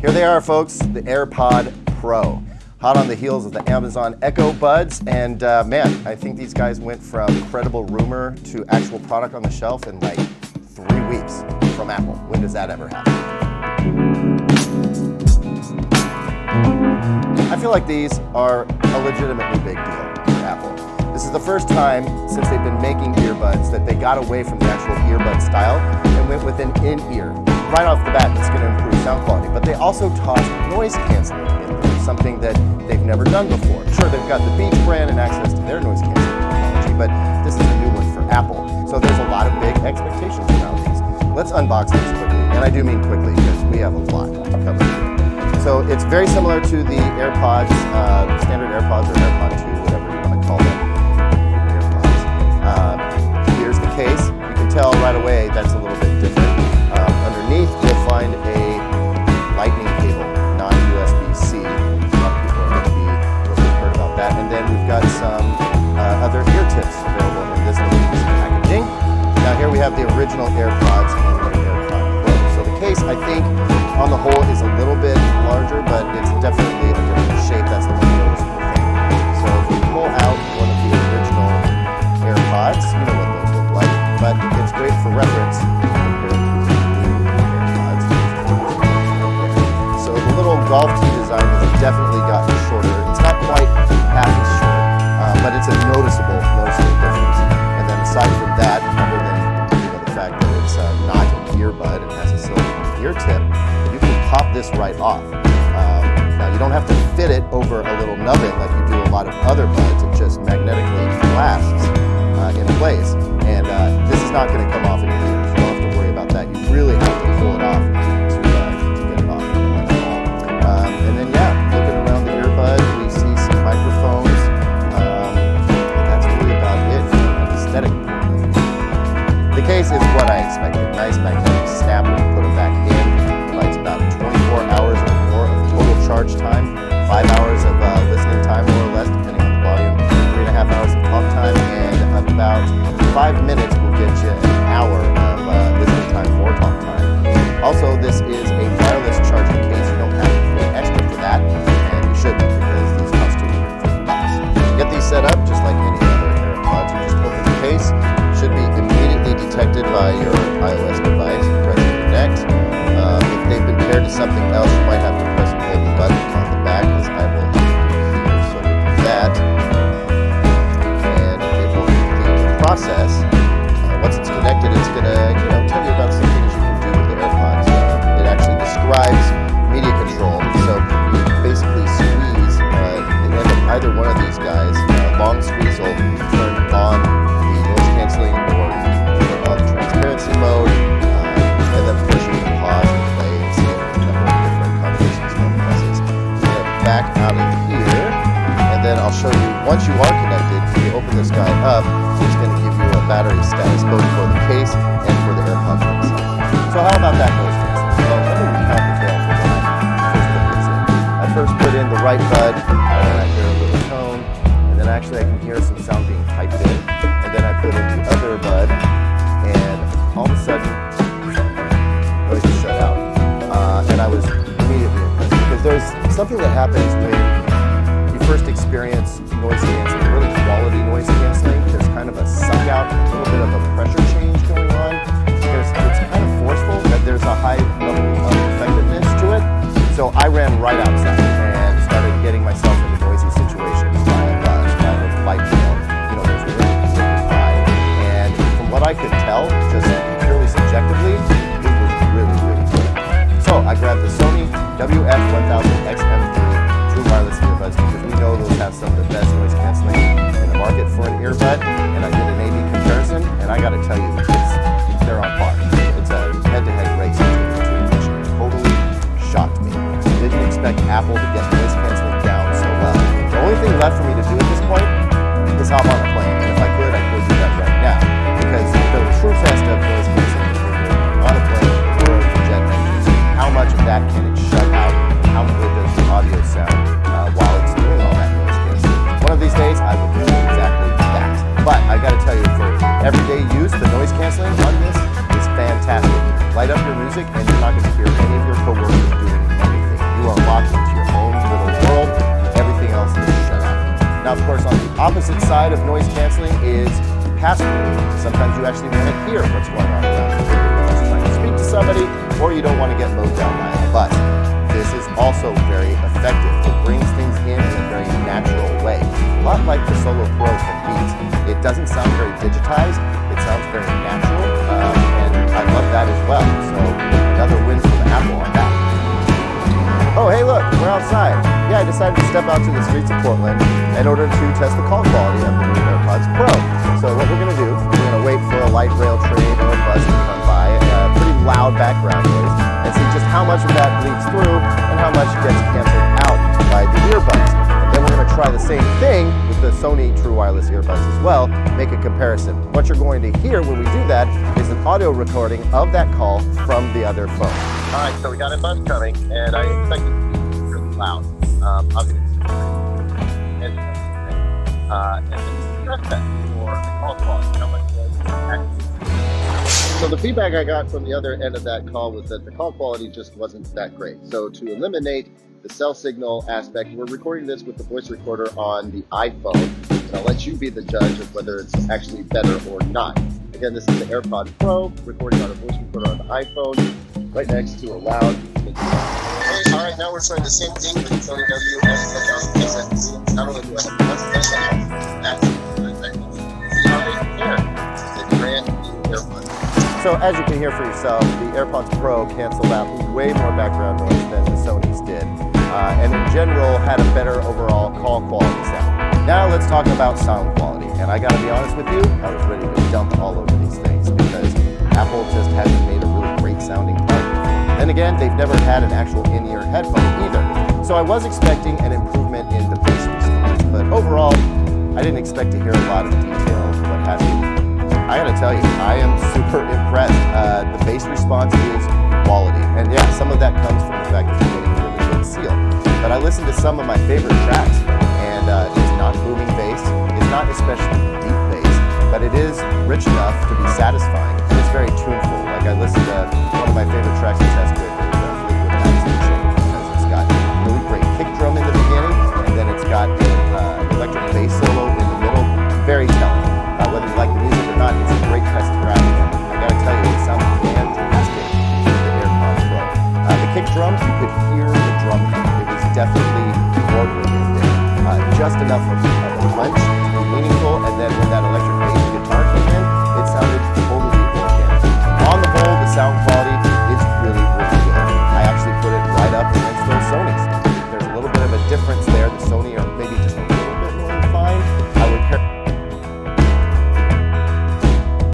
Here they are, folks, the AirPod Pro. Hot on the heels of the Amazon Echo Buds, and uh, man, I think these guys went from credible rumor to actual product on the shelf in like three weeks from Apple. When does that ever happen? I feel like these are a legitimately big deal for Apple. This is the first time since they've been making earbuds that they got away from the actual earbud style and went with an in-ear right off the bat, it's going to improve sound quality. They also tossed noise canceling in there, something that they've never done before. Sure, they've got the Beats brand and access to their noise canceling technology, but this is a new one for Apple. So there's a lot of big expectations around these. Let's unbox these quickly, and I do mean quickly because we have a lot here. So it's very similar to the AirPods, uh, standard AirPods or AirPod 2, whatever you want to call them. AirPods. Uh, here's the case. You can tell right away that's a little bit different. Um, underneath, you'll find a original AirPods and the AirPod Pro. So the case, I think, on the whole is a little bit larger, but it's definitely a different shape. That's the one noticeable thing. So if we pull out one of the original AirPods, you know what those look like, but it's great for reference. So the little golf you don't have to fit it over a little nubbin like you do a lot of other buds. It just magnetically clasps uh, in place. And uh, this is not going to come off in your ears. You don't have to worry about that. You really have to pull it off to, uh, to get it off. Um, and then yeah, looking around the earbud, we see some microphones. Um, that's really about it aesthetic. The case is what I expected. Nice magnetic process. Uh, it's connected, I'll show you once you are connected. When you open this guy up, it's going to give you a battery status both for the case and for the AirPods themselves. So how about that noise? Well, let me recount the tale for when I first put in. The right bud, and then I hear a little tone, and then actually I can hear some sound being piped in, and then I put in the other bud, and all of a sudden, noise is shut out. Uh, and I was immediately impressed because there's something that happens when first experience noise canceling, really quality noise canceling. There's kind of a suck out, a little bit of a pressure change going on. There's, it's kind of forceful, but there's a high level of effectiveness to it. So I ran right outside because I will do exactly that. But I got to tell you, for everyday use, the noise canceling on this is fantastic. Light up your music and you're not going to hear any of your coworkers doing anything. You are locked into your own little world. Everything else is shut out. Now, of course, on the opposite side of noise canceling is pass-through. Sometimes you actually want to hear what's going on around you. you speak to somebody or you don't want to get mowed down by it. But This is also very effective. It brings things in in a very natural way. A lot like the Solo Pro from Beats. It doesn't sound very digitized. It sounds very natural, um, and I love that as well. So another win from Apple on that. Oh, hey, look, we're outside. Yeah, I decided to step out to the streets of Portland in order to test the call quality of the new AirPods Pro. So what we're going to do, we're going to wait for a light rail train or a bus to come by, a pretty loud background noise, and see just how much of that bleeds through and how much gets canceled out by the earbuds. Try the same thing with the Sony True Wireless earbuds as well, make a comparison. What you're going to hear when we do that is an audio recording of that call from the other phone. All right, so we got a bus coming, and I expect it to be really loud. Um, obviously, uh, and so the feedback I got from the other end of that call was that the call quality just wasn't that great. So to eliminate the cell signal aspect, we're recording this with the voice recorder on the iPhone. And I'll let you be the judge of whether it's actually better or not. Again, this is the AirPod Pro, recording on a voice recorder on the iPhone, right next to a loud. All right, now we're trying the same thing. So as you can hear for yourself, the AirPods Pro canceled out way more background noise than the Sony's did, uh, and in general had a better overall call quality sound. Now let's talk about sound quality. And I gotta be honest with you, I was ready to dump all over these things because Apple just hasn't made a really great sounding product. Then again, they've never had an actual in-ear headphone either. So I was expecting an improvement in the bass response, but overall, I didn't expect to hear a lot of detail what have you. I gotta tell you, I am super impressed. Uh, the bass response is quality. And yeah, some of that comes from the fact that seal. But I listened to some of my favorite tracks, and uh, it's not booming bass, it's not especially deep bass, but it is rich enough to be satisfying, and it's very tuneful. Like I listened to one of my favorite tracks to test with, enough of, of